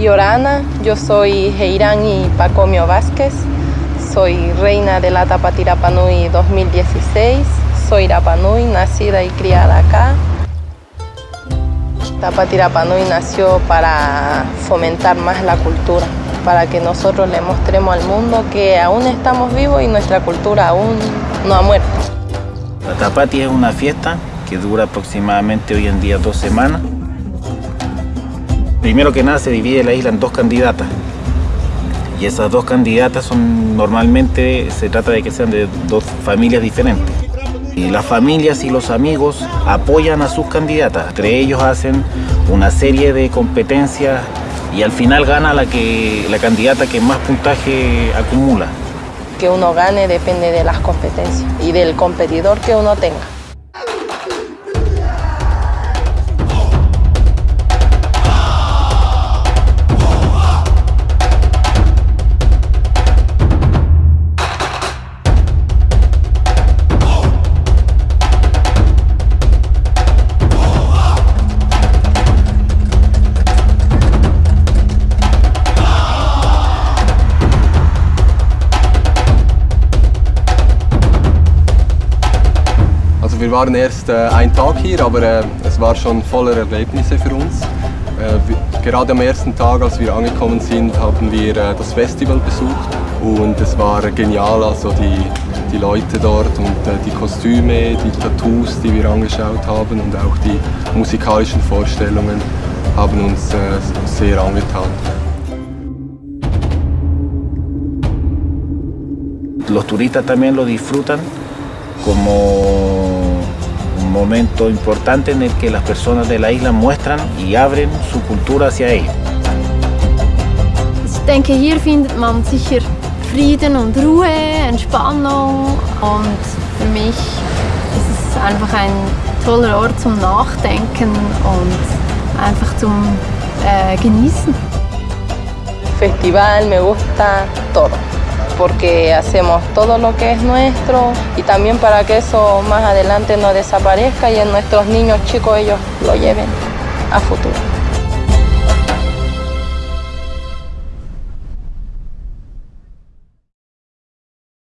Yorana, yo soy Heirán Pacomio Vázquez, soy reina de la Tapatirapanui 2016, soy Rapanui, nacida y criada acá. Tapatirapanui nació para fomentar más la cultura, para que nosotros le mostremos al mundo que aún estamos vivos y nuestra cultura aún no ha muerto. La Tapati es una fiesta que dura aproximadamente hoy en día dos semanas. Primero que nada se divide la isla en dos candidatas. Y esas dos candidatas son normalmente, se trata de que sean de dos familias diferentes. Y las familias y los amigos apoyan a sus candidatas. Entre ellos hacen una serie de competencias y al final gana la, que, la candidata que más puntaje acumula. Que uno gane depende de las competencias y del competidor que uno tenga. Wir waren erst äh, einen Tag hier, aber äh, es war schon voller Erlebnisse für uns. Äh, gerade am ersten Tag, als wir angekommen sind, haben wir äh, das Festival besucht und es war genial, also die, die Leute dort und äh, die Kostüme, die Tattoos, die wir angeschaut haben und auch die musikalischen Vorstellungen haben uns äh, sehr angetan. Los turistas también lo disfrutan como momento importante en el que las personas de la isla muestran y abren su cultura hacia ellos. Ich denke, hier findet man sicher Frieden und Ruhe, Entspannung und für mich ist es einfach ein toller Ort zum Nachdenken und einfach zum äh, Genießen. Festival me gusta todo. Porque hacemos todo lo que es nuestro y también para que eso más adelante no desaparezca y en nuestros niños chicos ellos lo lleven a futuro.